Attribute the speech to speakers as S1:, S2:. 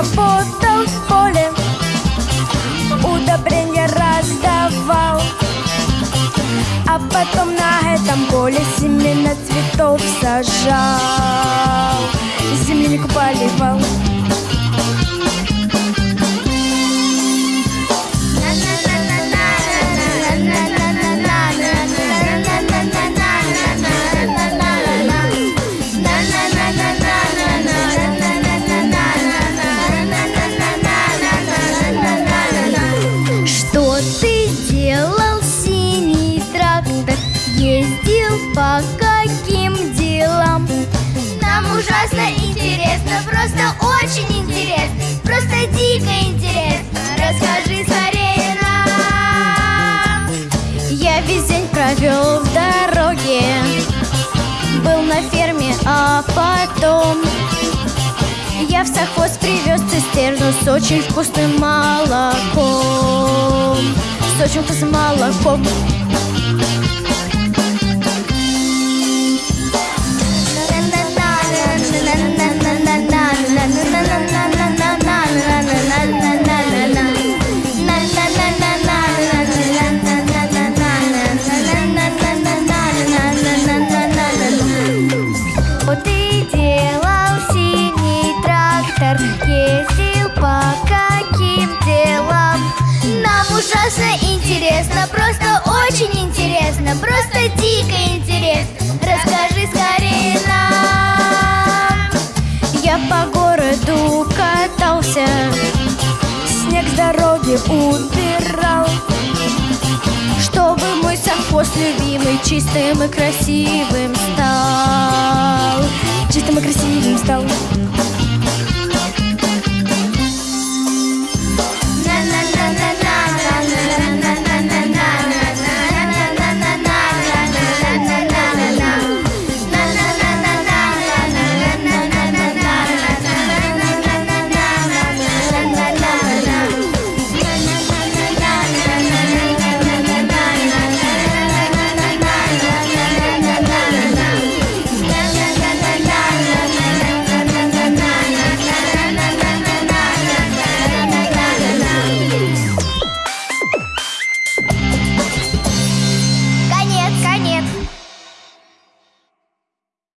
S1: работал в поле Удобрения раздавал. А потом на этом поле семена цветов сажал. Землянику поливал
S2: просто очень интересно Просто дико интересно. Расскажи скорее нам.
S3: Я весь день провел в дороге. Был на ферме, а потом Я в совхоз привез цистерну С очень вкусным молоком. С очень вкусным молоком городу катался
S1: Снег с дороги убирал
S3: Чтобы мой совхоз любимый Чистым и красивым стал.
S1: Чистым и красивым стал